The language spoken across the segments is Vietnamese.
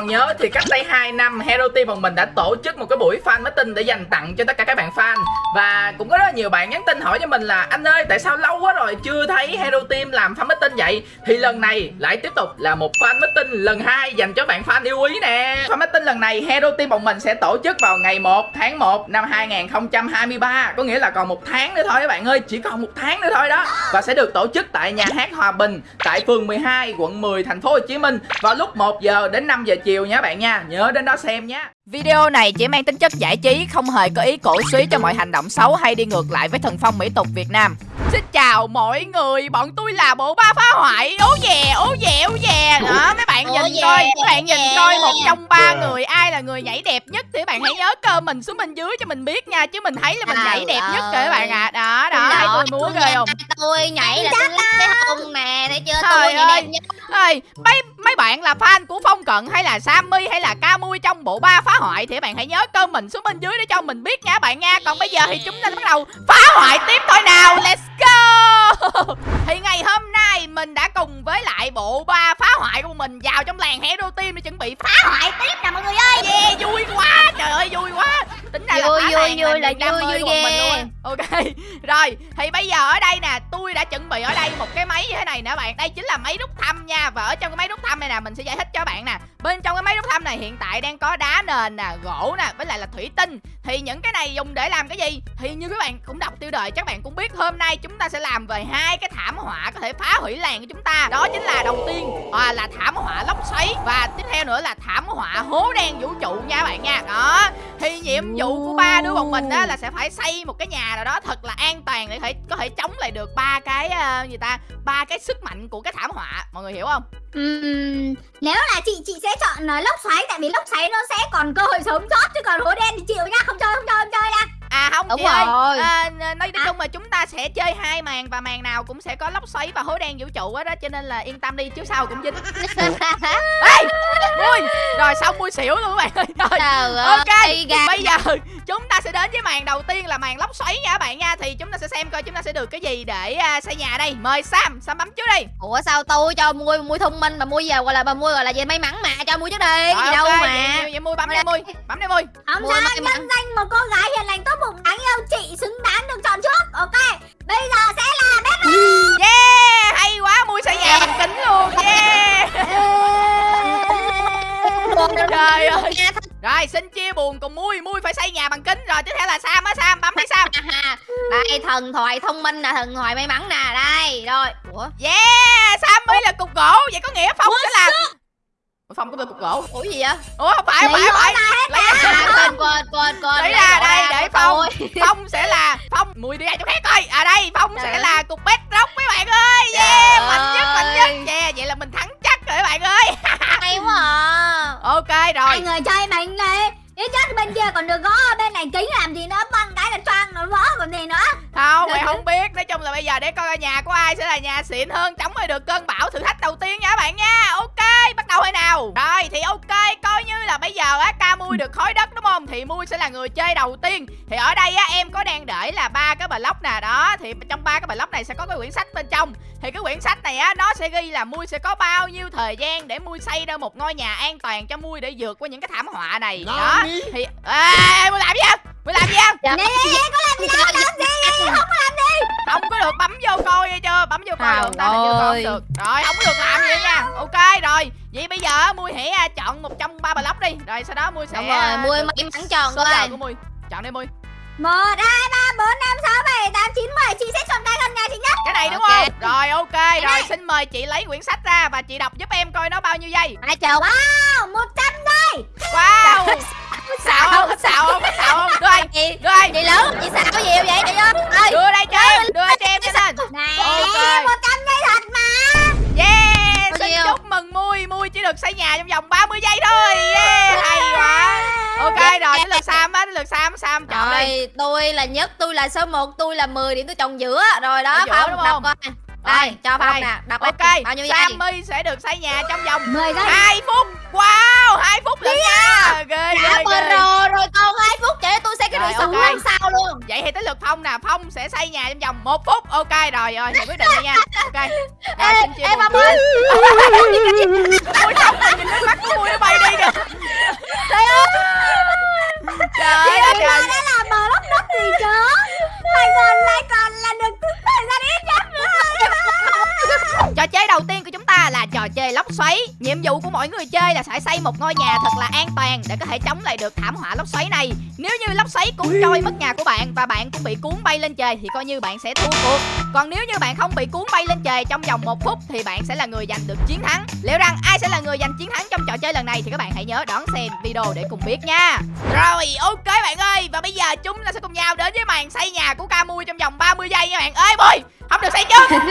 còn nhớ thì cách đây 2 năm, Hero Team bọn mình đã tổ chức một cái buổi fan meeting để dành tặng cho tất cả các bạn fan. Và cũng có rất là nhiều bạn nhắn tin hỏi cho mình là, anh ơi, tại sao lâu quá rồi chưa thấy Hero Team làm fan meeting vậy? Thì lần này lại tiếp tục là một fan meeting lần hai dành cho bạn fan yêu quý nè. Fan meeting lần này Hero Team bọn mình sẽ tổ chức vào ngày 1 tháng 1 năm 2023 có nghĩa là còn một tháng nữa thôi các bạn ơi, chỉ còn một tháng nữa thôi đó. Và sẽ được tổ chức tại nhà hát Hòa Bình, tại phường 12 quận 10 thành phố Hồ Chí Minh vào lúc 1 giờ đến 5 giờ chiều nha bạn nha nhớ đến đó xem nhé Video này chỉ mang tính chất giải trí, không hề có ý cổ suý cho mọi hành động xấu hay đi ngược lại với thần phong mỹ tục Việt Nam. Xin chào mọi người, bọn tôi là bộ ba phá hoại. Ố dè, ố dè, ố dè. Đó, mấy bạn nhìn coi, mấy bạn nhìn coi Một trong ba người ai là người nhảy đẹp nhất Thì các bạn hãy nhớ cơ mình xuống bên dưới cho mình biết nha Chứ mình thấy là mình nhảy đẹp nhất rồi các bạn ạ. À. Đó, đó, thấy tôi múa ghê không? Tôi nhảy là tôi lắc cái hông nè, thấy chưa, tôi nhảy đẹp nhất. mấy mấy bạn là fan của Phong Cận hay là Sammy hay là Camui trong bộ ba phá hoại thì các bạn hãy nhớ cơ mình xuống bên dưới để cho mình biết nha bạn nha. Còn bây giờ thì chúng ta bắt đầu phá hoại tiếp thôi nào. Let's Bye! thì ngày hôm nay mình đã cùng với lại bộ ba phá hoại của mình vào trong làng Hero Team để chuẩn bị phá hoại tiếp nè mọi người ơi. Yeah, vui quá. Trời ơi vui quá. Tính ra Vui, là phá vui, vui là vui, vui ghê. Ok Rồi thì bây giờ ở đây nè Tôi đã chuẩn bị ở đây một cái máy như thế này nè bạn Đây chính là máy rút thăm nha Và ở trong cái máy rút thăm này nè Mình sẽ giải thích cho bạn nè Bên trong cái máy rút thăm này hiện tại đang có đá nền nè Gỗ nè Với lại là thủy tinh Thì những cái này dùng để làm cái gì Thì như các bạn cũng đọc tiêu đề Chắc bạn cũng biết hôm nay chúng ta sẽ làm về hai cái thảm họa Có thể phá hủy làng của chúng ta. Đó chính là đầu tiên à, là thảm họa lốc xoáy. Và tiếp theo nữa là thảm họa hố đen vũ trụ nha bạn nha. Đó Thì nhiệm vụ của ba đứa bọn mình á là sẽ phải xây một cái nhà nào đó thật là an toàn để thể có thể chống lại được ba cái uh, gì ta ba cái sức mạnh của cái thảm họa. Mọi người hiểu không? Uhm, nếu là chị chị sẽ chọn ờ, lốc xoáy tại vì lốc xoáy nó sẽ còn cơ hội sống sót chứ còn hố đen thì chịu nha. Không chơi không chơi không chơi nha à không Đúng chị ơi. rồi. à, nói nói chung là chúng ta sẽ chơi hai màn và màn nào cũng sẽ có lốc xoáy và hố đen vũ trụ á đó cho nên là yên tâm đi chứ sau cũng dính. Ê mui rồi xong mui xỉu luôn các bạn ơi. Rồi Trời ok ơi, bây giờ chúng ta sẽ đến với màn đầu tiên là màn lốc xoáy nha các bạn nha thì chúng ta sẽ xem coi chúng ta sẽ được cái gì để uh, xây nhà đây. Mời sam sam bấm trước đi. Ủa sao tôi cho mua mua thông minh mà mua giờ gọi là bà mua gọi là gì? May mắn mà cho mua trước đi. Cái Rồi, gì đâu ok, mà. vậy, vậy mui bấm đi mui bấm đi mui không Mua sao nhân danh một cô gái hiền lành tốt bụng đáng yêu chị xứng đáng được chọn trước. Ok bây giờ sẽ là bếp yeah hay quá mui xây nhà bằng kính luôn. Yeah. Trời ơi. Rồi xin chia buồn cùng mui mui phải xây nhà bằng kính rồi. Tiếp theo là sam á sam bấm đi sam. Đây thần thoại thông minh nè thần thoại may mắn nè. Đây rồi. Ủa? Yeah sam mới là cục gỗ vậy có nghĩa phong sẽ là phong có được cục gỗ. Ủa gì vậy? Ủa không phải không phải không phải. ra lấy à, quên quên quên quên lấy ra đây để phong phong sẽ là phong mùi đi ra chỗ khác coi. À đây phong sẽ là cục bedrock mấy bạn ơi. Yeah mạnh nhất mạnh nhất. yeah vậy là mình thắng chắc rồi các bạn ơi. Hay quá à. ok hai rồi người chơi mạnh này ít nhất bên kia còn được gõ bên này kính làm gì nữa băng cái là choang nó vỡ còn gì nữa. Không mày không biết. Nói chung là bây giờ để coi nhà của ai sẽ là nhà xịn hơn chống lại được cơn bão thử thách đầu tiên nha các bạn nha. Ok bắt đầu hay nào? Rồi thì ok coi như là bây giờ á ca mui được khối đất đúng không? Thì mui sẽ là người chơi đầu tiên. Thì ở đây á em có đang để là ba cái block nè đó thì trong ba cái block này sẽ có cái quyển sách bên trong. Thì cái quyển sách này á nó sẽ ghi là mui sẽ có bao nhiêu thời gian để mui xây ra một ngôi nhà an toàn cho mui để vượt qua những cái thảm họa này. Đó thì ê mui làm gì vậy mui làm gì Dạ. nè nè nè có làm gì đâu làm gì không có làm gì. Không có được bấm vô coi nghe chưa? Bấm vô coi được ta là chưa coi được. Rồi không có được làm gì nha. Ok rồi. Vậy bây giờ mui hãy à, chọn một trong ba block đi. Rồi sau đó mui sẽ đúng rồi à, mua may mắn chọn coi của mui. Chọn đi mui một hai ba bốn năm sáu bảy tám chín mười. Chị sẽ chọn cái gần nhà chị nhất. Cái này đúng Ok. không? Rồi ok. Rồi này. xin mời chị lấy quyển sách ra và chị đọc giúp em coi nó bao nhiêu giây. Ai chọn wow một trăm giây. Wow. Xạo không? Xạo không? Xạo không? Đưa đây chị đưa đây chị lớn chị sao có nhiều vậy chị ơi. Đưa đây cho em đưa cho em cho lên này Ok. một trăm giây thật mà. Yeah xin nhiêu? chúc mừng mui mui chỉ được xây nhà trong vòng 30 giây thôi yeah hay quá ok rồi đến lượt sam á đến lượt sam sam chọn đi rồi tôi là nhất tôi là số 1 tôi là 10 điểm tôi chọn giữa rồi đó giữa không đúng đọc không? coi Đây, cho Phong nè, đọc Ok. Bao nhiêu giây? Sammy sẽ được xây nhà trong vòng 10 giây 2 phút. Wow, 2 phút thì tới lượt Phong nè, Phong sẽ xây nhà trong vòng 1 phút. Ok rồi rồi, thì quyết định đi nha. Ok. Ê, xin chia ê. Phong ơi. mỗi người chơi là phải xây một ngôi nhà thật là an toàn để có thể chống lại được thảm họa lốc xoáy này. Nếu như lốc xoáy cuốn trôi mất nhà của bạn và bạn cũng bị cuốn bay lên trời thì coi như bạn sẽ thua cuộc. Còn nếu như bạn không bị cuốn bay lên trời trong vòng một phút thì bạn sẽ là người giành được chiến thắng. Liệu rằng ai sẽ là người giành chiến thắng trong trò chơi lần này thì các bạn hãy nhớ đón xem video để cùng biết nha. Rồi, ok bạn ơi, và bây giờ chúng ta sẽ cùng nhau đến với màn xây nhà của Camui trong vòng 30 giây nha bạn. Ơi Bùi, không được xây trước.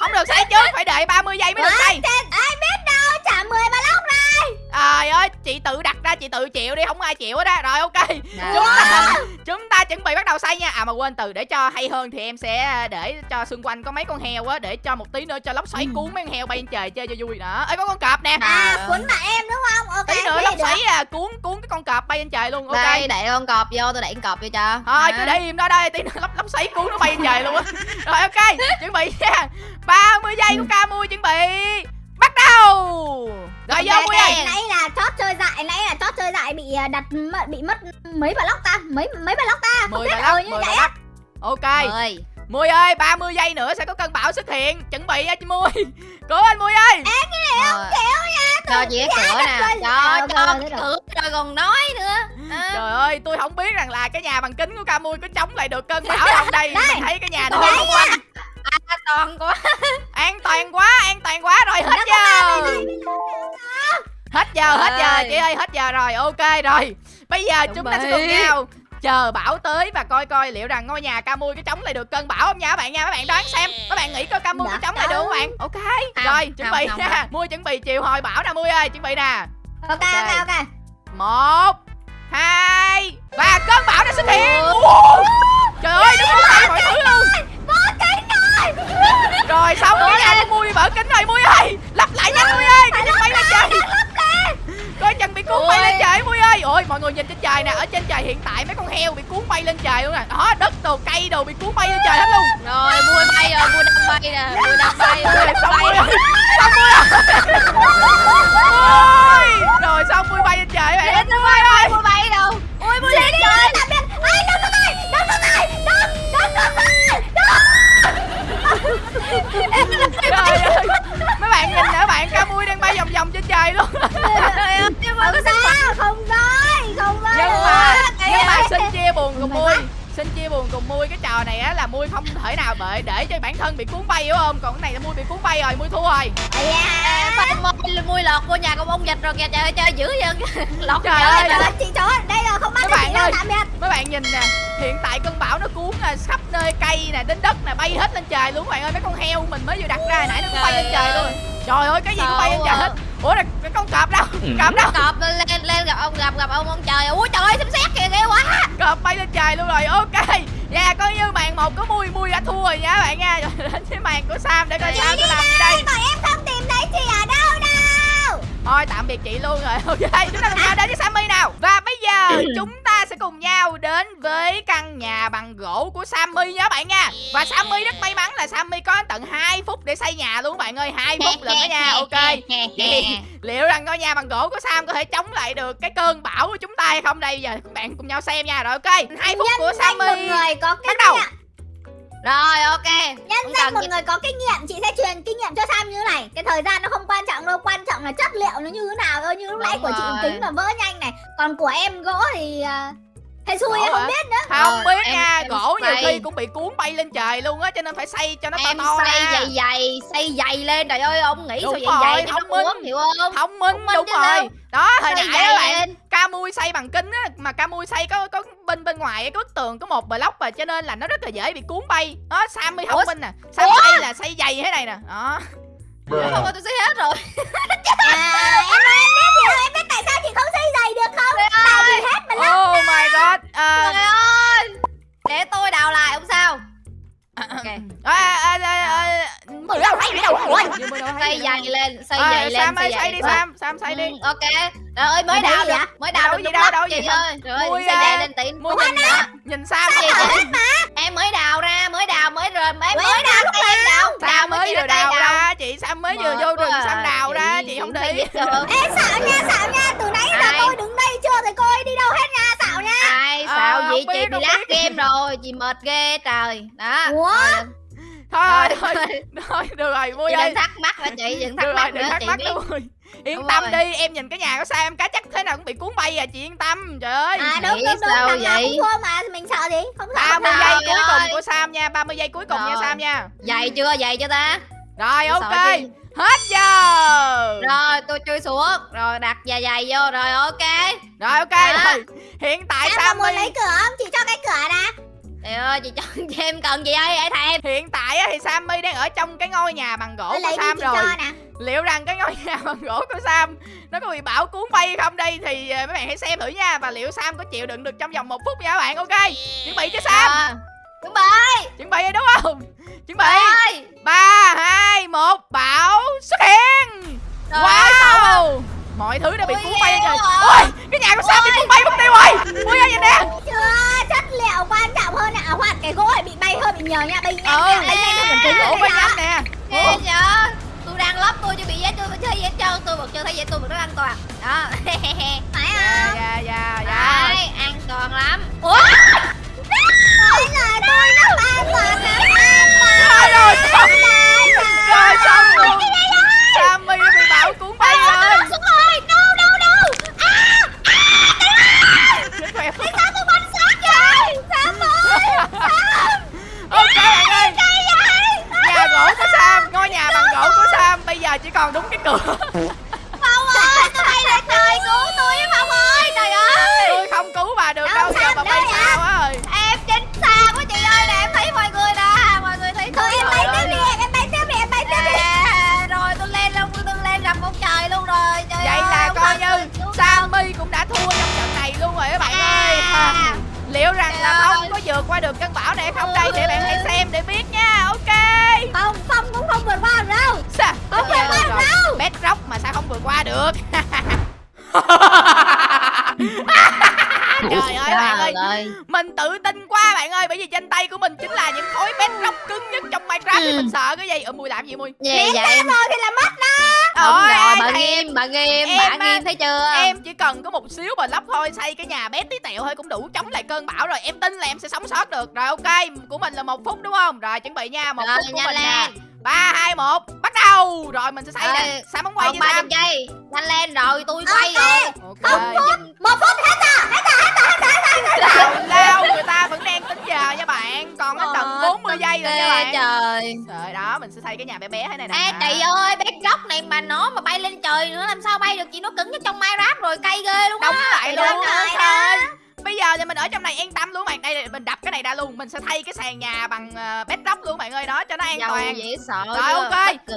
Không được xây trước, phải đợi 30 giây mới được xây. Ai biết chị tự đặt ra chị tự chịu đi, không ai chịu hết á. Rồi ok. Dạ. Chúng ta chúng ta chuẩn bị bắt đầu xây nha. À mà quên từ để cho hay hơn thì em sẽ để cho xung quanh có mấy con heo á để cho một tí nữa cho lốc xoáy cuốn mấy con heo bay lên trời chơi cho vui nữa. Ơi có con cọp nè. À cuốn bạn em đúng không Ok Tí nữa lốc xoáy à, cuốn cuốn cái con cọp bay lên trời luôn. Ok. Đây, để con cọp vô, tôi đẩy con cọp vô cho. Thôi Đó. cứ để im đó đây, tí nữa lốc lốc xoáy cuốn nó bay lên trời luôn á. Rồi ok, chuẩn bị nha. 30 giây của Camu chuẩn bị. Bắt đầu. Rồi vô Ok, Mui ok. ơi. nãy là chót chơi dại nãy là chót chơi dại bị à, đặt bị mất mấy bà lóc ta mấy mấy bà lóc ta không 10 biết ờ lắc, như 10 vậy á. Ok. Mười. Mui ơi, 30 giây nữa sẽ có cơn bão xuất hiện. Chuẩn bị nha chị Mui. Cố anh Mui ơi. Rồi. Cho chị cái cửa nè. Cho, Ờ, cho rồi, cái rồi. cửa rồi còn nói nữa. À. Trời ơi, tôi không biết rằng là cái nhà bằng kính của Camui có chống lại được cơn bão không đây. Đây. Mình thấy cái nhà hơi xung quanh. An toàn quá. An toàn quá, an toàn quá rồi giờ, hết giờ chị ơi, hết giờ rồi. Ok rồi. Bây giờ Chuẩn chúng ta sẽ cùng nhau chờ bão tới và coi coi liệu rằng ngôi nhà Camui có chống lại được cơn bão không nha các bạn nha. Các bạn đoán xem. Các bạn nghĩ coi Camui có chống lại được không bạn? Ok. Không, Rồi, chuẩn không, bị không, nha. Mui chuẩn bị chiều hồi bão nè Mui ơi, chuẩn bị nè. ok ok ok một hai và cơn bão đã xuất hiện Ủa? trời ơi cuốn bay mọi thứ luôn rồi xong cái nhà của mui vỡ kính rồi mui ơi lắp lại nhanh mui ơi đừng bay lên trời coi chừng bị cuốn bay Ôi. lên trời mui ơi ôi mọi người nhìn trên trời nè ở trên trời hiện tại mấy con heo bị cuốn bay lên trời luôn nè đó đất đồ cây đồ bị cuốn bay lên trời hết luôn Rồi, mui bay rồi, mui đang bay nè. Mui đang bay, đang xong bay. mui ơi xong ơi ôi rồi xong mui bay lên trời bạn Mui bay, mui bay đâu? Ui, mui lên trời. Tạm biệt. Ai, đừng có tay, đừng có tay, đừng, đừng có tay, trời ơi mấy bạn nhìn nè bạn ca mui đang bay vòng vòng trên trời luôn Trời ơi, nhưng mà Không có sao, không nói, không nói. nhưng mà nhưng mà ơi. xin chia buồn cùng mui xin chia buồn cùng mui cái trò này á là mui không thể nào bệ để cho bản thân bị cuốn bay hiểu không còn cái này là mui bị cuốn bay rồi mui thua rồi da. Phải mui, lọt vô nhà con ông dịch rồi kìa, trời ơi, chơi dữ vậy. Lọt Trời ơi. nhà. Trời ơi, chị chó, đây là không bắt Các được bạn ơi. tạm biệt. mấy bạn nhìn nè hiện tại cơn bão nó cuốn à, khắp nơi cây nè đến đất nè bay hết lên trời luôn các bạn ơi. Mấy con heo mình mới vừa đặt ra hồi nãy nó cũng bay lên trời luôn. Trời ơi cái gì cũng bay lên trời hết. Ủa là cái con cọp đâu? Cọp đâu? Cọp lên lên gặp ông gặp gặp ông ông trời. Ui trời ơi xem xét kìa ghê quá. Cọp bay lên trời luôn rồi. Ok. Dạ coi như màn một có mui mui đã thua rồi nha các bạn nha. Rồi đến với màn của sam để coi Chị sam Đi sẽ làm gì đây đây, bọn em không tìm thấy chị ở đâu đâu. thôi tạm biệt chị luôn rồi. Ok chúng ta cùng nhau đến với sammy nào. Và giờ chúng ta sẽ cùng nhau đến với căn nhà bằng gỗ của sammy nha các bạn nha. Và sammy rất may mắn là sammy có tận 2 phút để xây nhà luôn các bạn ơi hai phút lần đó nha ok. Vậy liệu rằng ngôi nhà bằng gỗ của Sam có thể chống lại được cái cơn bão của chúng ta hay không? Đây giờ các bạn cùng nhau xem nha rồi ok. Hai phút của Nhân một Sammy người có kinh bắt đầu. nghiệm. Rồi ok Nhân danh một gì- người có kinh nghiệm, chị sẽ truyền kinh nghiệm cho Sam như thế này. Cái thời gian nó không quan trọng đâu, quan trọng là chất liệu nó như thế nào thôi. Như lúc nãy của chị kính mà vỡ nhanh này. Còn của em gỗ thì à, hên xui em không hả? biết nữa. không Rồi, biết em- nha em gỗ nhiều xây. khi cũng bị cuốn bay lên trời luôn á cho nên phải xây cho nó to em to xây ra dày dày xây dày lên trời ơi ông nghĩ Đúng sao dày rồi, dày nó thông minh. cuốn hiểu không thông minh Thông minh đúng chứ rồi đó hồi Xây nãy dày bạn. Camui xây bằng kính á mà Camui xây có có bên bên ngoài bức tường có một block và cho nên là nó rất là dễ bị cuốn bay đó Sammy thông minh nè Sam Ủa? xây là xây dày thế này nè đó không tôi xây hết rồi. À, em ơi, em biết điều, em biết tại sao chị không xây giày được không? Tại vì hết lắm. oh my god Ờ, trời ơi. Để tôi đào lại không sao. Ok. À, xây đâu. dày lên xây Ờ, dày lên Sam ơi xây đi. Sam Sam xây đi. Ừ, ok. Trời ơi mới đào được mới Đâu đào gì được đâu, đúng đâu lắm gì chị đâu. ơi. Trời ơi Mui xây à. dày lên tí Mua nhìn nè Nhìn Sam Gì vậy? em mới đào ra mới đào mới rồi mới Mới đào lúc em đào Sam mới vừa đào ra chị Sam mới vừa vô rừng Sam à. đào ra Chị- không được. Ê xạo nha xạo nha Từ nãy giờ tôi đứng đây chưa thấy cô ấy đi đâu hết nha Xạo nha. Ai Ờ, sao không gì biết, chị bị lát game rồi chị mệt ghê trời. Đó Ủa? Rồi, thôi Thôi, thôi. thôi được rồi vui chị ơi đừng thắc mắc hả chị đừng thắc được rồi mắc đừng nữa thắc chị mắc biết. nữa Mui yên Đúng tâm rồi. đi em nhìn cái nhà của Sam em cá chắc thế nào cũng bị cuốn bay à chị yên tâm trời ơi. À đúng đúng đúng sao Thằng nào vậy? cũng thua mà Mình sợ gì? Không sợ 30 Trời giây cuối ơi. cùng của Sam nha 30 giây cuối cùng nha Rồi. Sam nha. Dày chưa? Dày chưa ta? Rồi ok. hết giờ. Rồi tôi chui xuống. Rồi đặt dài dài vô rồi ok. Rồi ok Đó. rồi. Hiện tại có muốn đi. lấy cửa không? Chị cho cái ơi chị cho cho em cần gì ơi hãy thèm hiện tại á thì Sammy đang ở trong cái ngôi nhà bằng gỗ của Sam rồi. liệu rằng cái ngôi nhà bằng gỗ của Sam nó có bị bão cuốn bay không đây thì ờ, mấy bạn hãy xem thử nha. Và liệu Sam có chịu đựng được trong vòng một phút nha các bạn ok? Chuẩn bị cho Sam. À, chuẩn bị. Chuẩn bị đúng không? Chuẩn bị. Ba hai một bão xuất hiện. Trời wow mọi thứ đã bị cuốn bay rồi. quá. ôi cái nhà của Sam bị cuốn bay mất tiêu rồi. Ui ơi nhìn nè? Chưa chất liệu quan trọng hơn nè À hoặc cái gỗ này bị bay hơi bị nhiều nha. Bay nhanh Ừ. nha Bay nhanh hơn kính gỗ rồi bay nhanh nè. Ghê vậy tôi đang lấp tôi chưa bị giết tôi chưa gì hết trơn tôi vẫn chưa thấy gì tôi vẫn rất an toàn. Đó. Phải dạ không? dạ dạ dạ. An toàn lắm. Ủa? Ôi là tôi nó an toàn lắm An toàn rồi rồi xong rồi xong luôn vậy? Sammy bị bão cuốn bay rồi Xuống rồi No no no À chết khỏe Tại sao tôi bắn sát vậy Sam ơi ok bạn ơi Cái vậy nhà gỗ của Sam ngôi nhà bằng gỗ của Sam bây giờ chỉ còn đúng cái cửa Mình tự tin quá bạn ơi Bởi vì trên tay của mình chính là những khối bedrock cứng nhất trong Minecraft. Thì Ừ. mình sợ cái gì? Ở mùi làm gì mùi? Vậy em Rồi thì là mất đó. Đúng Ôi, rồi bà thì nghiêm bà nghiêm bà nghiêm thấy chưa? Em chỉ cần có một xíu block thôi Xây cái nhà bé tí tẹo thôi cũng đủ chống lại cơn bão rồi. Em tin là em sẽ sống sót được. Rồi ok Của mình là một phút đúng không? Rồi chuẩn bị nha Một Rồi, phút của mình lên. nè ba hai một bắt đầu. Rồi mình sẽ xây nè Sao bóng quay như sao? nhanh lên rồi tôi quay Ok. rồi. Ok Một phút hết rồi Hết rồi hết rồi Tào lao người ta vẫn đang tính giờ nha bạn. Còn đến tận 40 giây rồi nha bạn. trời. Rồi đó mình sẽ xây cái nhà bé bé thế này nè. Ê chị ơi bé góc này mà nó mà bay lên trời nữa làm sao bay được chị? Nó cứng nhất trong Minecraft rồi cay ghê luôn á. Lại Chị luôn á trời Bây giờ thì mình ở trong này an tâm luôn bạn. Đây mình đập cái này ra luôn. Mình sẽ thay cái sàn nhà bằng uh, bedrock luôn bạn ơi. Đó cho nó an Giàu toàn. dễ sợ Rồi, ok.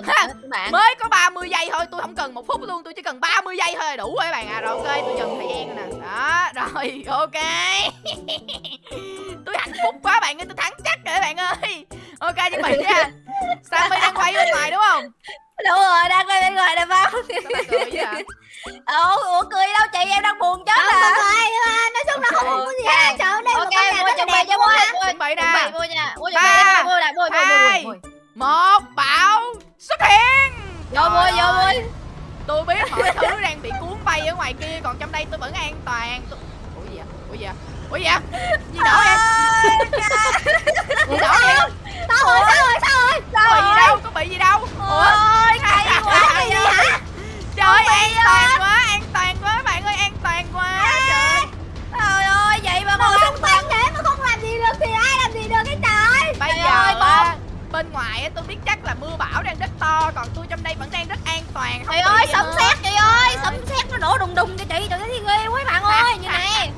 Ha. bạn. Mới có 30 giây thôi. Tôi không cần một phút luôn. Tôi chỉ cần 30 giây thôi đủ rồi bạn. À Rồi ok. Tôi dừng thời gian rồi nè. Đó rồi ok. Tôi hạnh phúc quá bạn ơi. Tôi thắng chắc rồi bạn ơi. Ok chuẩn bị nha. Sammy đang quay bên ngoài đúng không? Đúng rồi đang quay bên ngoài nè Phong cười vậy? Ủa, ủa cười đâu? Chị em đang buồn chết à Chuẩn nè Ba, hai, Một bão xuất hiện Vô Trời vô ơi, mua Tôi biết mọi thứ đang bị cuốn bay ở ngoài kia Còn trong đây tôi vẫn an toàn tôi... Ủa gì vậy? Ủa gì vậy? Ủa gì vậy? Gì nổ vậy? Gì nổ vậy? Sao rồi sao rồi sao rồi Có bị gì đâu? Có bị gì đâu? Ủa? Ôi quá Cái gì hả Trời ơi, an toàn quá, an toàn quá bạn ơi, an toàn quá Trời ơi. Trời ơi vậy mà Mà còn xung quanh thế mà không làm gì được thì được cái trời. Bây Trời giờ ơi, á, bên ngoài á, tôi biết chắc là mưa bão đang rất to Còn tôi trong đây vẫn đang rất an toàn không Trời bị ơi sấm sét chị ơi Sấm sét nó nổ đùng đùng cho chị Trời ơi ghê quá bạn ơi Như nè.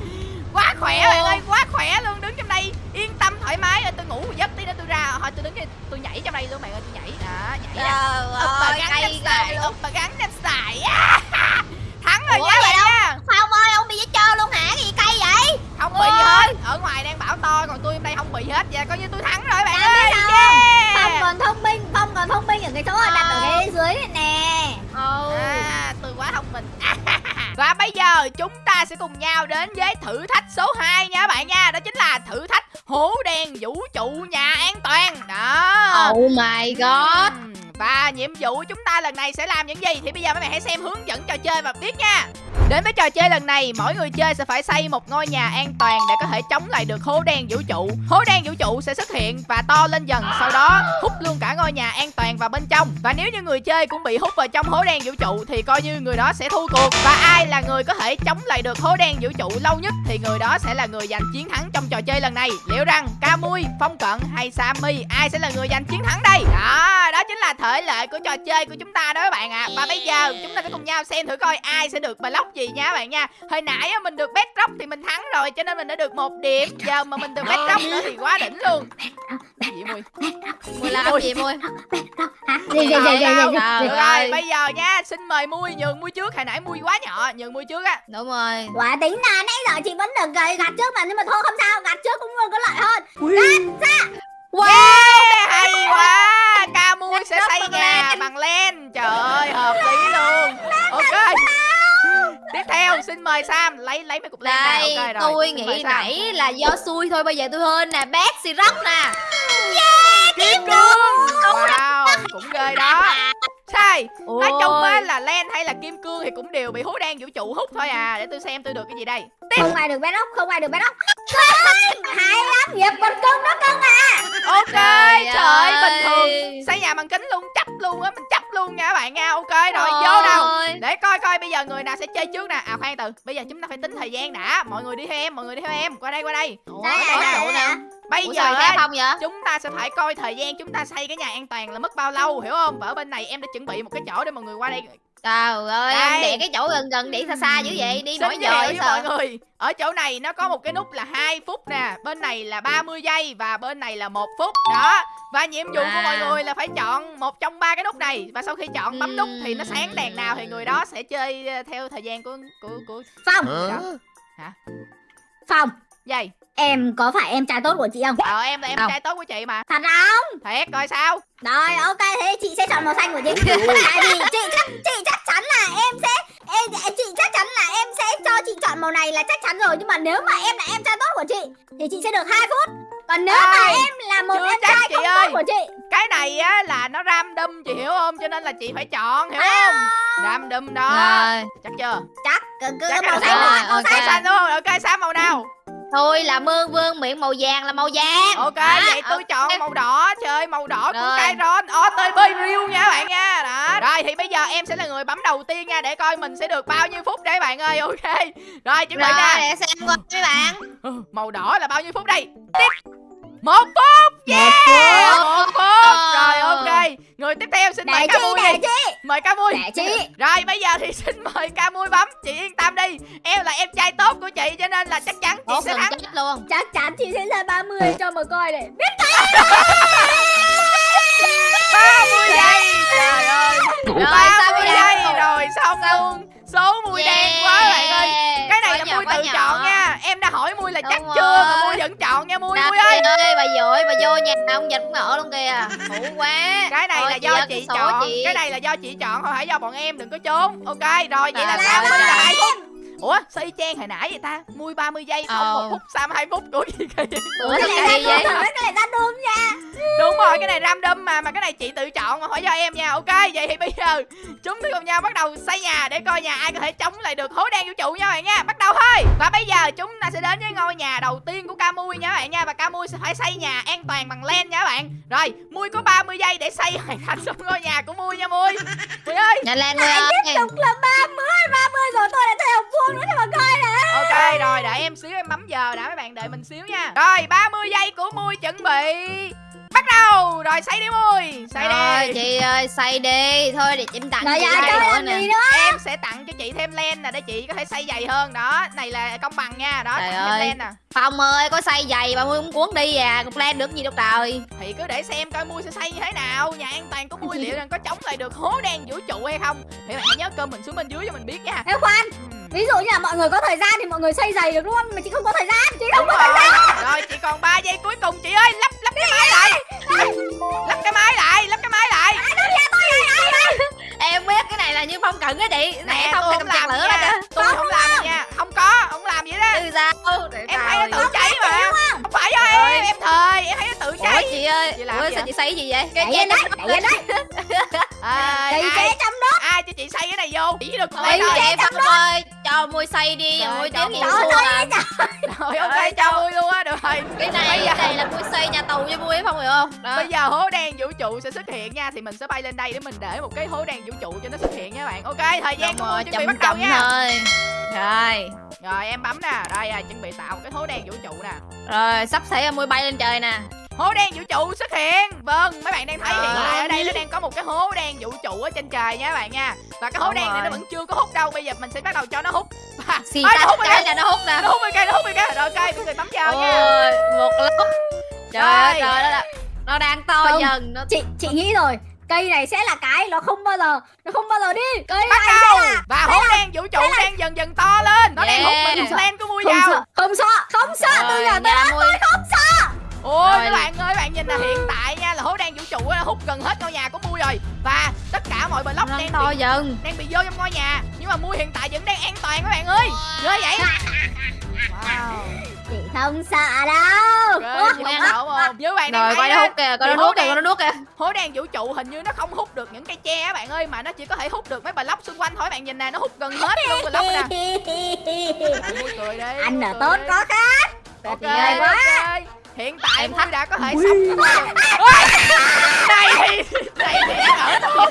Quá khỏe bạn ơi, quá khỏe luôn Đứng trong đây yên tâm thoải mái. Rồi Tôi ngủ một giấc tí nữa tôi ra Thôi tôi đứng đây, tôi nhảy trong đây luôn bạn ơi Tôi nhảy, đó, nhảy Trời úp ơi gắn luôn. úp bà gắn Oh my god. Và nhiệm vụ chúng ta lần này sẽ làm những gì Thì bây giờ mấy bạn hãy xem hướng dẫn trò chơi và biết nha Đến với trò chơi lần này, mỗi người chơi sẽ phải xây một ngôi nhà an toàn để có thể chống lại được hố đen vũ trụ. Hố đen vũ trụ sẽ xuất hiện và to lên dần, sau đó hút luôn cả ngôi nhà an toàn vào bên trong. Và nếu như người chơi cũng bị hút vào trong hố đen vũ trụ thì coi như người đó sẽ thua cuộc. Và ai là người có thể chống lại được hố đen vũ trụ lâu nhất thì người đó sẽ là người giành chiến thắng trong trò chơi lần này. Liệu rằng Camui, Phong Cận hay Sammy ai sẽ là người giành chiến thắng đây? Đó, đó chính là thể lệ của trò chơi của chúng ta đó các bạn ạ. Và bây giờ chúng ta sẽ cùng nhau xem thử coi ai sẽ được block gì nha các bạn nha. Hồi nãy mình được bedrock thì mình thắng rồi cho nên mình đã được một điểm. Giờ mà mình được bedrock nữa thì quá đỉnh luôn. Gì mùi? Mùi làm gì mùi? hả gì gì gì rồi, bây giờ nha, xin mời Mui nhường Mui trước. Hồi nãy Mui quá nhỏ, nhường Mui trước á. Đúng rồi. quả tính là nãy giờ chị vẫn được gầy gạt trước mà nhưng mà thôi không sao gạt trước cũng luôn có lợi hơn Yeah, hay quá. Ca Mui sẽ xây nhà bằng len. Trời ơi, hợp lý luôn. Ok. Tiếp theo, xin mời Sam lấy lấy mấy cục len ra. Đây, Ok rồi. tôi xin nghĩ Sam. nãy là do xui thôi, bây giờ tôi hơn nè. Xì róc nè. Kim cương. Wow, cũng ghê đó. Sai. Nói chung á Ôi. là len hay là kim cương thì cũng đều bị hố đen vũ trụ hút thôi à. Để tôi xem tôi được cái gì đây. không ai được bé ốc không ai được bé ốc cưng hay lắm nghiệp con cưng nó cưng à Ok, trời ơi, ơi. bình thường xây nhà bằng kính luôn, luôn á, mình chấp luôn nha các bạn nha. Ok rồi, vô đâu. Ôi. Để coi coi bây giờ người nào sẽ chơi trước nè. À khoan từ, bây giờ chúng ta phải tính thời gian đã. Mọi người đi theo em, mọi người đi theo em. Qua đây qua đây. Ủa, đây, nè. Bây Ủa giờ á, không vậy? chúng ta sẽ phải coi thời gian chúng ta xây cái nhà an toàn là mất bao lâu, hiểu không? Và ở bên này em đã chuẩn bị một cái chỗ để mọi người qua đây Trời ơi, Đây. em để cái chỗ gần gần để xa xa dữ vậy, đi Xin mỗi giờ vậy với mọi người. Ở chỗ này nó có một cái nút là 2 phút nè Bên này là 30 giây Và bên này là một phút. Đó Và nhiệm vụ của À. mọi người là phải chọn một trong ba cái nút này. Và sau khi chọn bấm nút thì nó sáng đèn nào Thì người đó sẽ chơi theo thời gian của của của phong. Đó. phong. Dây em có phải em trai tốt của chị không? Ờ em là em Không. trai tốt của chị mà. Thật không? Thiệt coi sao? Rồi ok thế chị sẽ chọn màu xanh của chị. Tại vì chị chắc chị chắc chắn là em sẽ em, chị chắc chắn là em sẽ cho chị chọn màu này là chắc chắn rồi. Nhưng mà nếu mà em là em trai tốt của chị thì chị sẽ được 2 phút. Còn nếu mà Ai, em là một em trai chị không ơi. tốt của chị. Cái này á là nó random chị hiểu không? Cho nên là chị phải chọn hiểu À. không? Random đó. Rồi, Chắc chưa? Chắc cứ, cứ Chắc màu xanh rồi, màu xanh. Màu xanh đúng không Ok sao màu nào thôi là mương vương miệng màu vàng là màu vàng. Ok, Đó, vậy tôi chọn ok. màu đỏ Chơi màu đỏ của Rồi. Kyron OTB Real nha các bạn nha Đó Rồi thì bây giờ em sẽ là người bấm đầu tiên nha Để coi mình sẽ được bao nhiêu phút đây bạn ơi Ok Rồi chuẩn bị Rồi, nha để xem qua mấy bạn. Ừ, Màu đỏ là bao nhiêu phút đây Tiếp Một phút Yeah! Một phút. Rồi ok. Người tiếp theo xin mời ca mui Mời ca mui. Rồi bây giờ thì xin mời ca mui bấm. Chị yên tâm đi. Em là em trai tốt của chị Cho nên là chắc chắn chị Một sẽ thắng. chết luôn. chắc chắn chị sẽ ra 30 cho mà coi này biết 30 giây. Trời ơi. Rồi, 30 sao bây giờ? giây. Rồi xong luôn Số mùi đen quá bạn ơi Cái này Quá là nhỏ, mui tự nhỏ. chọn nha Em đã hỏi mui là chắc Đúng chưa Mà rồi. mui vẫn chọn nha mui Đạp mui ơi ơi, bà dội, bà vô nhà ông dịch cũng ngỡ luôn kìa. Khổ quá. Cái này Thôi, là do chị chọn chị. Cái này là do chị chọn Không phải do bọn em đừng có trốn Ok rồi vậy là sao ơi, Minh là trời. 2 phút Ủa sao y chang hồi nãy vậy ta Mui 30 giây Phong Ờ. 1 phút Sam 2 phút Ủa gì kìa Ủa cái này vậy? cái này ra đúng nha Đúng rồi cái này random mà Mà cái này chị tự chọn mà hỏi do em nha Ok vậy thì bây giờ Chúng ta cùng nhau bắt đầu xây nhà Để coi nhà ai có thể chống lại được hố đen vũ trụ nha bạn nha Bắt đầu thôi Và bây giờ chúng ta sẽ đến với ngôi nhà đầu tiên của Camui nha bạn nha Và Camui sẽ phải xây nhà an toàn bằng len nha bạn Rồi Mui có 30 giây để xây hoàn thành xong ngôi nhà của Mui nha Mui Mui ơi Nhanh lên Mui ơi. tiếp tục là 30 30 rồi tôi đã thay học nữa cho mà coi nè. Ok rồi đợi em xíu em bấm giờ đã mấy bạn đợi mình xíu nha. Rồi 30 giây của Mui chuẩn bị. Bắt đầu. Rồi xây đi Mui. Xây Rồi đi chị ơi, xây đi. Thôi để em tặng chị đây chơi nữa làm nè. Em sẽ tặng cho chị thêm len nè Để chị có thể xây dày hơn. Đó Này là công bằng nha. Đó Trời tặng thêm ơi. len nè. Phong ơi, có xây giày bà Mui cũng cuốn đi à. Cục len được gì đâu trời. Thì cứ để xem coi Mui sẽ xây như thế nào. Nhà an toàn của Mui liệu rằng có chống lại được hố đen vũ trụ hay không. Để bạn hãy nhớ cơm mình xuống bên dưới cho mình biết nha. Ê khoan. Ừm, ví dụ như là mọi người có thời gian thì mọi người xây giày được luôn mà chị không có thời gian chị không Đúng có thời gian. Rồi Rồi chị còn 3 giây cuối cùng chị ơi Lắp lắp cái máy lại. Lắp cái máy lại lắp cái máy lại em biết cái này là như phong cận á chị. Nè nè tôi không không làm lửa ra tôi không làm nha. không. Có không làm vậy đó. Từ sao Để em sao thấy nó tự cháy mà. không phải do em em thời em thấy nó tự Ủa cháy. chị ơi Chị làm Ủa gì sao chị xây gì vậy? Đẩy lên đấy, lên đấy. Chị sẽ trong đó. ai cho chị xây cái này vô? Chỉ được thôi chị Phong ơi Cho mui xây đi. Mui tiếng gì rồi ok cho mui luôn á được rồi. Cái này cái này là mui xây nhà tù cho mui Phong hiểu không? Đó. Bây giờ hố đen vũ trụ sẽ xuất hiện nha thì mình sẽ bay lên đây để mình để một cái hố đen vũ trụ cho nó xuất hiện nha bạn. Ok thời gian của rồi, tôi chuẩn bị bắt đầu nha. thôi. Rồi rồi em bấm nè. Đây à, chuẩn bị tạo một cái hố đen vũ trụ nè. Rồi sắp xảy mui bay lên trời nè. Hố đen vũ trụ xuất hiện. Vâng mấy bạn đang thấy Rồi. hiện tại ở đây nó đang có một cái hố đen vũ trụ ở trên trời nha các bạn nha. Và cái hố Đúng đen này nó rồi. vẫn chưa có hút đâu. Bây giờ mình sẽ bắt đầu cho nó hút. Và Xì Ôi, nó hút rồi cái là nó hút nè. Nó hút rồi kìa nó hút rồi kìa. Rồi ok mọi người bấm vào nha. Ôi một lúc Trời ơi Rồi. trời ơi Nó đang to Không. dần nó Chị chị nghĩ rồi. Cây này sẽ là cái nó không bao giờ nó không bao giờ đi. Cây bắt này đầu. sẽ là và hố đen vũ trụ đang dần dần to lên. Nó đang hút Yeah. mình lên của mui không vào sợ, không sợ, không sợ. Từ giờ tới đó mui. ôi Rồi. các bạn ơi các bạn nhìn là hiện tại nha là hố đen vũ trụ đã hút gần hết ngôi nhà của mui rồi. Và tất cả mọi block Nó đang đang to bị dần. đang bị vô trong ngôi nhà. Nhưng mà mui hiện tại vẫn đang an toàn các bạn ơi. Ghê vậy. Wow chị không sợ đâu. chị không sợ không như bạn đang Rồi coi nó hút kìa Coi nó nuốt kìa coi nó nuốt kìa. Hố đen vũ trụ hình như nó không hút được những cây tre á bạn ơi mà nó chỉ có thể hút được mấy block xung quanh thôi. Bạn nhìn nè nó hút gần hết luôn block nè. Bạn mui cười đi ở cười tốt có khác. ok ok. hiện tại Em thách. đã có thể sống này thì này thì ở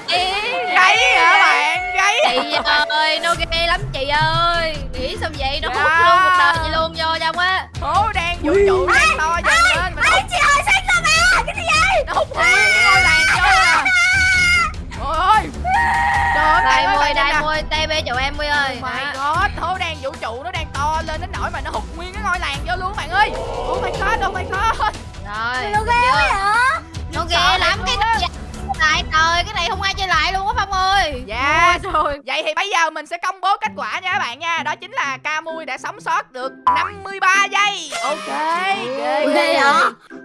gáy hả bạn gáy Chị ơi nó ghê lắm chị ơi Nghĩ sao vậy nó Dạ. hút luôn một đời chị luôn vô trong á hố đen vũ trụ đang to dần lên mà Ê chị ơi xanh ra mà. Cái gì vậy? nó hút nguyên cái ngôi làng vô à ôi trời ơi nhìn đây nè. mui TB chỗ em mui ơi Oh Đó. god, hố đen vũ trụ nó đang to lên đến nỗi mà nó hút nguyên cái ngôi làng vô luôn bạn ơi. Oh my god, oh my god. Rồi Nó ghê chưa? vậy hả? Nó ghê lắm cái lại trời cái này không ai chơi lại luôn á Phong ơi Dạ. rồi Vậy thì bây giờ mình sẽ công bố kết quả nha các bạn nha. Đó chính là Camui đã sống sót được 53 giây. Ok. Ghê Ghê hả?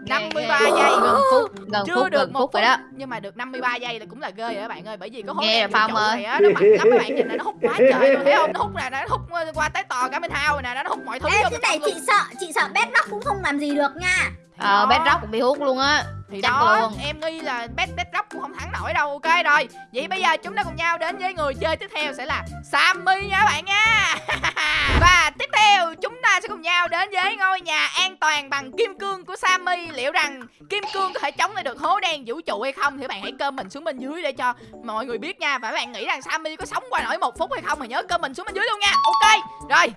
53 Ghê, ghê. giây. gần phút gần Chưa phút được gần một phút phút rồi đó nhưng mà được 53 giây là cũng là ghê rồi các bạn ơi bởi vì có hố Nghe Phong ơi. này á nó mạnh lắm các bạn nhìn nè nó hút quá trời luôn thấy không nó hút nè nó hút qua tới tò cả bên hao rồi nè nó hút mọi thứ Ê vô cái này chị sợ, chị sợ Bedrock cũng không làm gì được nha. Ờ. Bedrock cũng bị hút luôn á thì Chắc đó luôn. em nghi là bet bet rock cũng không thắng nổi đâu ok? Rồi vậy bây giờ chúng ta cùng nhau đến với người chơi tiếp theo sẽ là sammy nha các bạn nha. Và tiếp theo chúng ta sẽ cùng nhau đến với ngôi nhà an toàn bằng kim cương của sammy. Liệu rằng kim cương có thể chống lại được hố đen vũ trụ hay không? Thì bạn hãy comment xuống bên dưới để cho mọi người biết nha. Và các bạn nghĩ rằng sammy có sống qua nổi một phút hay không thì nhớ comment xuống bên dưới luôn nha. Ok rồi.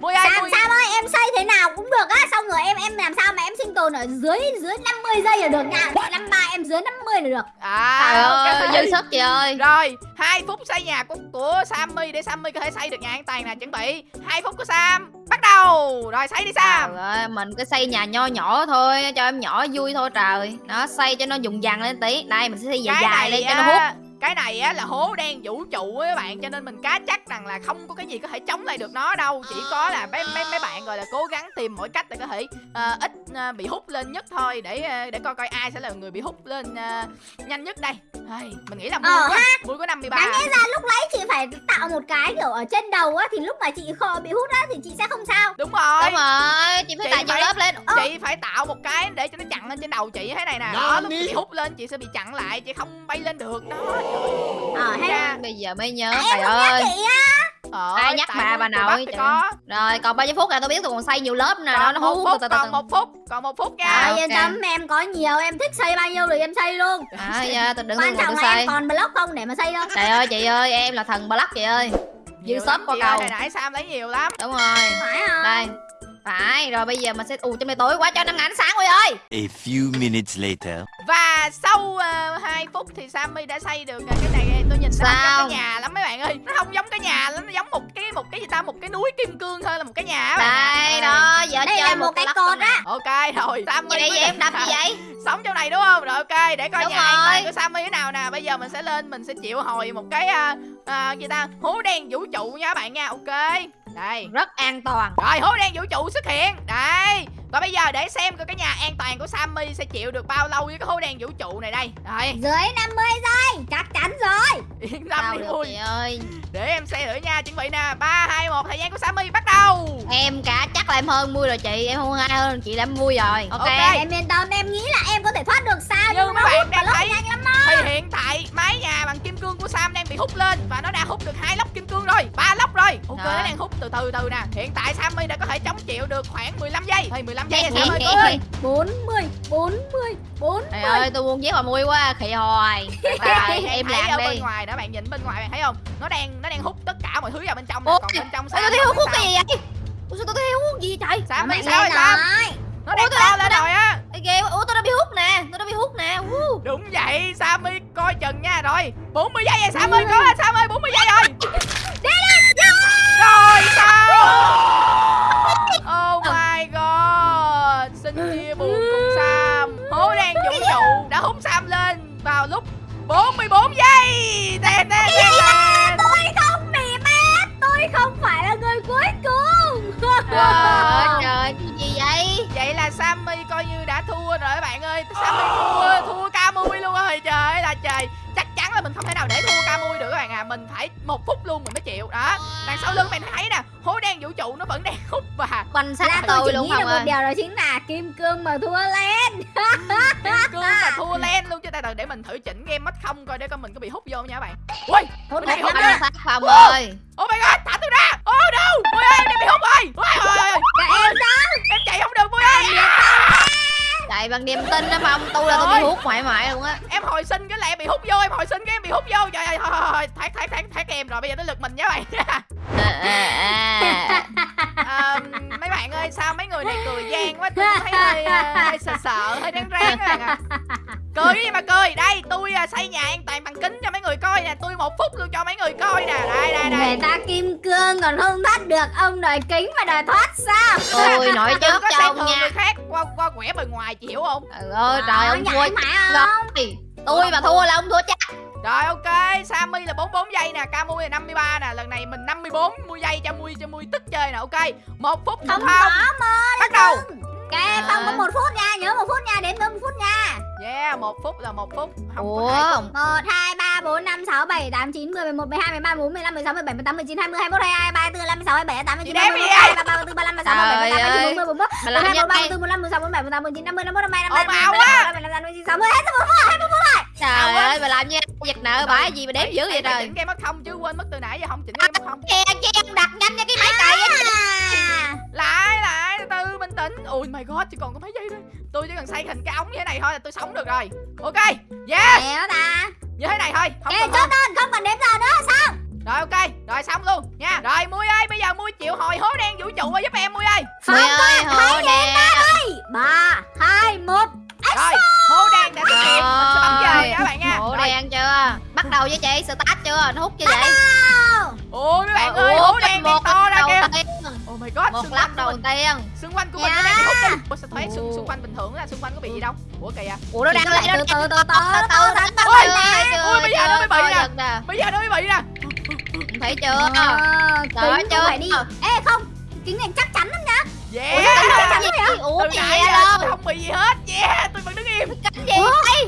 Mui ơi mui Sam ơi em xây thế nào cũng được á. Xong rồi em em làm sao mà em sinh tồn ở dưới dưới 50 giây là được nha Năm ba em dưới 50 là được à ơi dư sức chị ơi Rồi, 2 phút xây nhà của của Sammy để Sammy có thể xây được nhà an toàn nè, chuẩn bị. 2 phút của Sam. Bắt đầu. Rồi xây đi Sam. Trời ơi, mình cứ xây nhà nho nhỏ thôi cho em nhỏ vui thôi trời nó xây cho nó dùng dằn lên tí đây mình sẽ xây dài dài lên cho nó hút cái này á là hố đen vũ trụ á các bạn cho nên mình cá chắc rằng là không có cái gì có thể chống lại được nó đâu. Chỉ có là mấy mấy mấy bạn gọi là cố gắng tìm mọi cách để có thể ờ, ít ờ, bị hút lên nhất thôi. Để ờ, để coi coi ai sẽ là người bị hút lên ờ, nhanh nhất đây. Hay, mình nghĩ là mui Ờ, quá mui có 53 Đáng lẽ ra lúc nãy chị phải tạo một cái kiểu ở trên đầu á Thì lúc mà chị kho bị hút á thì chị sẽ không sao. Đúng rồi. Đúng rồi chị phải Chị phải- lớp lên. Chị phải tạo một cái để cho nó chặn lên trên đầu chị thế này nè. Đó lúc chị hút lên chị sẽ bị chặn lại chị không bay lên được. Đó Ờ hay Ra. bây giờ mới nhớ À, trời ơi. Ờ, Ai nhắc bà, bà nội, có rồi còn bao nhiêu phút là tôi biết tôi còn xây nhiều lớp nè nó phút từ từ từ còn một phút còn một phút nha. À. Yên tâm em có nhiều em thích xây bao nhiêu thì em xây luôn. À giờ tôi đứng Quan trọng là xây. em còn block không để mà xây đâu. Trời ơi chị ơi em là thần block chị ơi. Dư shop qua ơi, cầu này nãy Sam lấy nhiều lắm. Đúng rồi. Phải không? đây. Phải rồi bây giờ mình sẽ ù trong này tối quá cho năm ngàn ánh sáng rồi ơi. A few minutes later. và sau uh, 2 phút thì Sammy đã xây được cái này tôi nhìn nó không Sao? giống cái nhà lắm mấy bạn ơi. Nó không giống cái nhà lắm nó giống một cái một cái gì ta? Một cái núi kim cương thôi là một cái nhà đây đó giờ Đây chơi là một cái cột nè. á. Ok rồi Sammy vậy vậy em đập gì vậy? Sống trong này đúng không? Rồi ok để coi Đúng nhà an toàn rồi. của Sammy thế nào nè. Bây giờ mình sẽ lên mình sẽ chịu hồi một cái uh, uh, gì ta? Hố đen vũ trụ nha các bạn nha. Ok. Đây. Rất an toàn. Rồi hố đen vũ trụ xuất hiện. Đây Còn bây giờ để xem coi cái nhà an toàn của Sammy sẽ chịu được bao lâu với cái hố đen vũ trụ này đây. Rồi Dưới 50 giây Chắc chắn rồi. Yên tâm Sao đi vui ơi. Để em xem thử nha chuẩn bị nè. 3, 2, 1 thời gian của Sammy bắt đầu. Em cả chắc là em hơn vui rồi chị Em không ai hơn chị là em vui rồi. Ok. Em yên tâm em nghĩ là em có thể thoát được sao Nhưng nó mấy bạn hút và thấy nhanh lắm Thì hiện tại mái nhà bằng kim cương của Sam đang bị hút lên Và nó đã hút được hai lốc kim cương rồi ba lốc rồi. Ok Rồi. nó đang hút từ từ từ nè. Hiện tại Sammy đã có thể chống chịu được khoảng 15 giây. Thì 15 giây Nè, là Sammy nè, cố nè. lên 40 40 40 Trời ơi tôi muốn giết mà vui quá Khỉ hoài. Rồi Em ở làm bên đi. ngoài đó bạn nhìn bên ngoài bạn thấy không? Nó đang nó đang hút tất cả mọi thứ vào bên trong nè Còn bên trong Sam tôi thấy hút cái sao. gì vậy? Ủa sao tôi thấy hút gì vậy trời? Sam biết sao rồi Sam rồi. Nó đang to lên rồi á. Quá. Ủa tôi đã bị hút nè Tôi đã bị hút nè. Đúng vậy Sammy coi chừng nha. Rồi 40 giây rồi Sammy có Sammy 40 giây rồi. Rồi sao Tè tè Tôi không bị mát Tôi không phải là người cuối cùng. Trời ơi trời cái gì vậy? Vậy là Sammy coi như đã thua rồi các bạn ơi. Sammy thua, thua Camui luôn rồi Trời ơi là trời là mình không thể nào để thua Camui được các bạn à. Mình phải một phút luôn mình mới chịu. Đó. Đằng sau lưng bạn thấy nè Hố đen vũ trụ nó vẫn đang hút và Quanh sát tôi luôn không được một ơi điều đó chính là Kim Cương mà thua lên. Kim cương mà thua len luôn cho ta từ để mình thử chỉnh game mất không coi để coi mình có bị hút vô nha các bạn. Ui Hút này hút ra. Sát phòng ơi. Oh my god thả tôi ra. Oh no Mui ơi em bị hút rồi? Ui ôi Cả em đó Em chạy không được Mui ơi Chạy bằng niềm tin đó phong Tôi là tôi Trời bị hút mãi mãi luôn á. Em hồi sinh cái là em bị hút vô Em hồi sinh cái em bị hút vô. Trời ơi thôi thôi Thoát thoát thoát thoát em rồi Bây giờ tới lượt mình nha các bạn à, à, à. Mấy bạn ơi sao mấy người này cười gian quá tôi thấy hơi hơi sợ sợ hơi ráng ráng các bạn ạ cười cái gì mà cười. Đây tôi ờ, xây nhà an toàn bằng kính cho mấy người coi nè. Tôi một phút luôn cho mấy người coi nè. Đây đây Người đây ta Kim Cương còn không thoát được. Ông đòi kính mà đòi thoát sao? Tôi nổi đừng trước có cho ông nha. người khác. Qua qua quẻ bề ngoài chị hiểu không? Trời ơi trời ông nhảy thua mãi không Tôi mà thua là ông thua chắc. Rồi ok. Sammy là 44 giây nè. Camui là 53 nè. Lần này mình 54 mươi giây cho Mui cho Mui tức chơi nè. Ok. Một phút Không không có mơ bắt đầu. Kệ không có một phút nha. Nhớ một phút nha. Đến một phút nha yeah một phút là một phút không Ủa có hai phút. 1, 2, 3, 4, 5, 6, 7, 8, 9, 10, 11, 12, 13, 14, 15, 16, 17, 18, 19, 20, 21, 22, 23, 24, 25, 26, 27, 28, Chị 29, đếm 30, đi 31, ai? 32, 33, 34, 35, 36, 37, 38, 39, 40, 41, Mà làm 42, nhanh 43, đi 44, 45, 46, 47, 48, 19, 50, 51, 52, Ồn ào quá. 53, 54, 55, 56, 57, 58, 59, 60, 61, 62, 61, Trời ơi mà làm như giật nợ bãi gì mà đếm dữ vậy trời chỉnh game mất không chứ quên mất từ nãy giờ không chỉnh game mất không chi ông đặt nhanh cho cái máy cày á À. lại lại tĩnh ui my god chỉ còn có mấy giây thôi. Tôi chỉ cần xây thành cái ống như thế này thôi là tôi sống được rồi. Ok yeah. Ta. Như thế này thôi. Không Kệ cần chốt đơn không cần đếm giờ nữa Xong rồi ok rồi xong luôn nha. Rồi mui ơi bây giờ mui chịu hồi hố đen vũ trụ ơi giúp em mui ơi. Mười ơi hổ đen. 3, 2, 1 rồi hố đen đã xuất hiện. Mình sẽ bấm giờ các bạn nha. Rồi. đen chưa? Bắt đầu với chị start chưa? Nó hút chưa vậy? Ôi mấy bạn Ủa, ơi hố đen đang một to ra kìa. oh my god Một xung của đầu mình tiên. xung quanh của mình nó đang bị hút đi ủa sao thấy xung, xung quanh bình thường là xung quanh có bị gì đâu? Ủa kìa. Ủa nó đang Từ lấy nó từ từ từ từ từ từ từ từ. Ôi, chưa ôi, bây giờ nó mới bị nè. giật nè bây giờ nó mới bị nè thấy chưa? Ờ, Trời kính chưa? phải đi. Ê không Kính này chắc chắn lắm nha. Yeah. Cái gì vậy ủa từ cái gì vậy đâu tôi không bị gì hết. Yeah tôi vẫn đứng im. Kính gì?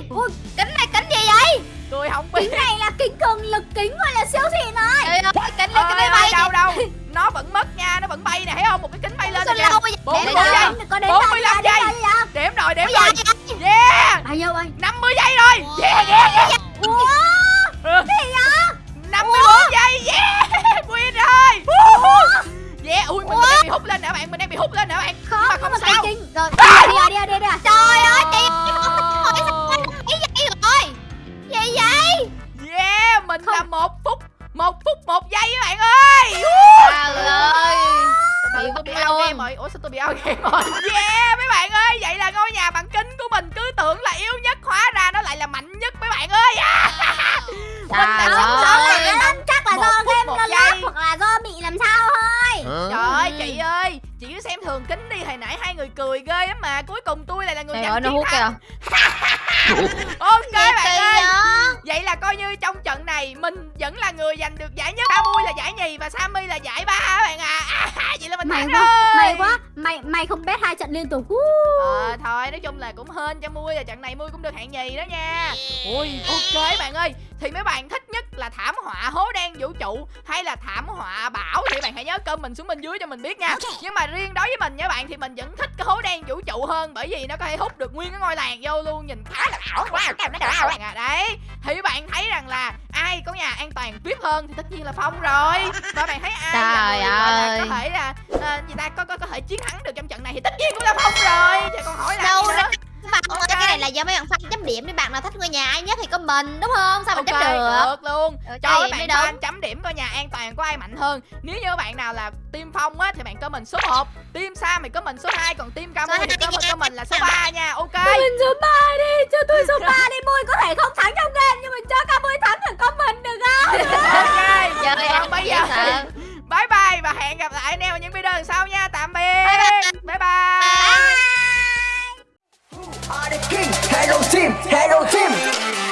Vậy kính này kính gì vậy? Tôi không bị. Kính này là kính cường lực kính gọi là siêu xịn rồi Ê, kính này Ơi, bay đâu đâu nó vẫn mất nha nó vẫn bay nè thấy không? Một cái kính bay lên vậy? Bốn mươi bốn giây. 45 giờ, đến giây. đếm rồi đếm Bây rồi. yeah. Bao nhiêu ơi? 50 giây rồi. Yeah yeah yeah. Ủa? Gì vậy 54 giây yeah win rồi yeah ui mình đang bị hút lên nè bạn mình đang bị hút lên nè bạn. Không mà không cái sao. Rồi rồi đi rồi đi rồi đi rồi trời ơi chị ý vậy rồi. Gì vậy? Yeah mình là một phút một phút một giây các bạn ơi. Trời ơi. Bị tôi bị luôn. game rồi. Ủa sao tôi bị out game rồi? Yeah mấy bạn ơi Vậy là ngôi nhà bằng kính của mình cứ tưởng là yếu nhất Hóa ra nó lại là mạnh nhất mấy bạn ơi. À. Mình Trời sống sót thường kính đi Hồi nãy hai người cười ghê lắm mà Cuối cùng tôi lại là người giành chiến thắng Ok bạn ơi? Vậy là coi như trong trận này mình vẫn là người giành được giải nhất. Camui là giải nhì và Sammy là giải ba các bạn à. à Vậy là mình May thắng quá, rồi. may quá. May may không bet hai trận liên tục. Ờ thôi nói chung là cũng hên cho Mui là trận này Mui cũng được hạng nhì đó nha. Ui ok bạn ơi. Thì mấy bạn thích nhất là thảm họa hố đen vũ trụ Hay là thảm họa bão? Thì bạn hãy nhớ comment xuống bên dưới cho mình biết nha. Nhưng mà riêng đối với mình nha bạn Thì mình vẫn thích cái hố đen vũ trụ hơn Bởi vì nó có thể hút được nguyên cái ngôi làng vô luôn. Nhìn khá là ảo quá. À, Đấy. Thì bạn thấy rằng là Ai có nhà an toàn VIP hơn Thì tất nhiên là Phong rồi. Và bạn thấy ai là Trời người là ơi. có thể là à, Gì ta có, có có thể chiến thắng được trong trận này Thì tất nhiên cũng là Phong rồi. Chứ còn hỏi là Đâu ra okay. cái này là do mấy bạn fan chấm điểm đi bạn nào thích ngôi nhà ai nhất thì có mình đúng không? Sao mình okay, chấm được? được luôn. Cho các bạn fan chấm điểm ngôi nhà an toàn của ai mạnh hơn. Nếu như bạn nào là team phong á thì bạn có mình số 1 team sam thì có mình số 2 còn team camo thì có mình, mình là số 3 nha. Ok. Mình số 3 đi cho tôi số 3 đi. Mui có thể không thắng trong game nhưng mình cho camo thắng thì có mình được không? Ok. Giờ còn bây giờ bye bye và hẹn gặp lại anh em ở những video sau nha. Tạm biệt. Bye bye, bye, bye. bye. Are the king, hello team, hello team.